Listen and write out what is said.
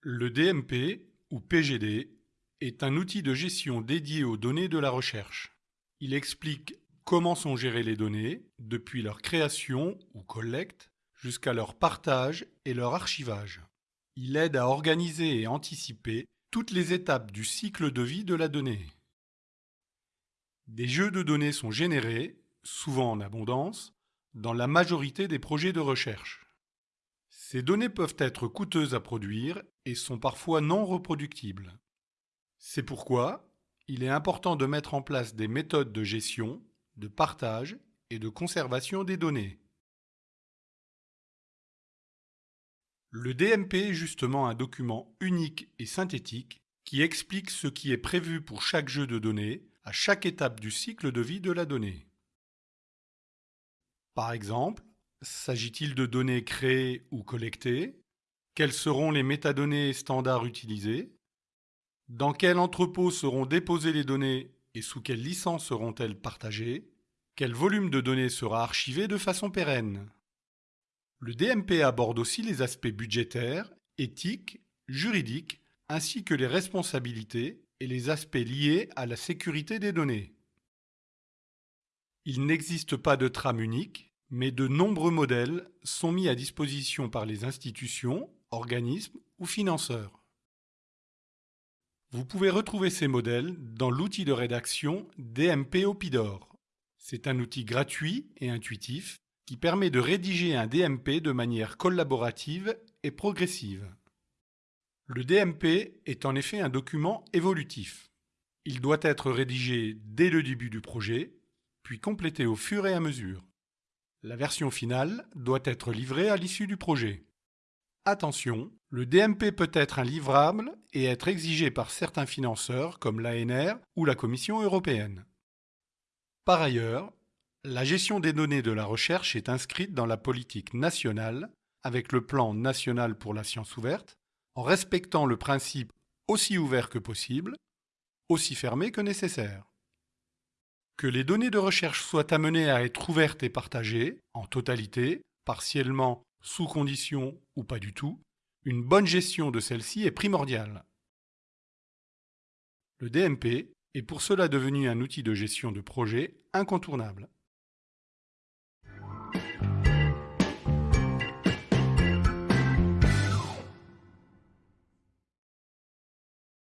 Le DMP, ou PGD, est un outil de gestion dédié aux données de la recherche. Il explique comment sont gérées les données, depuis leur création ou collecte, jusqu'à leur partage et leur archivage. Il aide à organiser et anticiper toutes les étapes du cycle de vie de la donnée. Des jeux de données sont générés, souvent en abondance, dans la majorité des projets de recherche. Ces données peuvent être coûteuses à produire et sont parfois non reproductibles. C'est pourquoi il est important de mettre en place des méthodes de gestion, de partage et de conservation des données. Le DMP est justement un document unique et synthétique qui explique ce qui est prévu pour chaque jeu de données à chaque étape du cycle de vie de la donnée. Par exemple, s'agit-il de données créées ou collectées? Quelles seront les métadonnées standards utilisées Dans quel entrepôt seront déposées les données et sous quelle licence seront-elles partagées Quel volume de données sera archivé de façon pérenne Le DMP aborde aussi les aspects budgétaires, éthiques, juridiques, ainsi que les responsabilités et les aspects liés à la sécurité des données. Il n'existe pas de trame unique, mais de nombreux modèles sont mis à disposition par les institutions, organismes ou financeurs. Vous pouvez retrouver ces modèles dans l'outil de rédaction DMP Opidor. C'est un outil gratuit et intuitif qui permet de rédiger un DMP de manière collaborative et progressive. Le DMP est en effet un document évolutif. Il doit être rédigé dès le début du projet, puis complété au fur et à mesure. La version finale doit être livrée à l'issue du projet. Attention, le DMP peut être un livrable et être exigé par certains financeurs comme l'ANR ou la Commission européenne. Par ailleurs, la gestion des données de la recherche est inscrite dans la politique nationale avec le plan national pour la science ouverte en respectant le principe aussi ouvert que possible, aussi fermé que nécessaire. Que les données de recherche soient amenées à être ouvertes et partagées, en totalité, partiellement, sous conditions ou pas du tout, une bonne gestion de celles-ci est primordiale. Le DMP est pour cela devenu un outil de gestion de projet incontournable.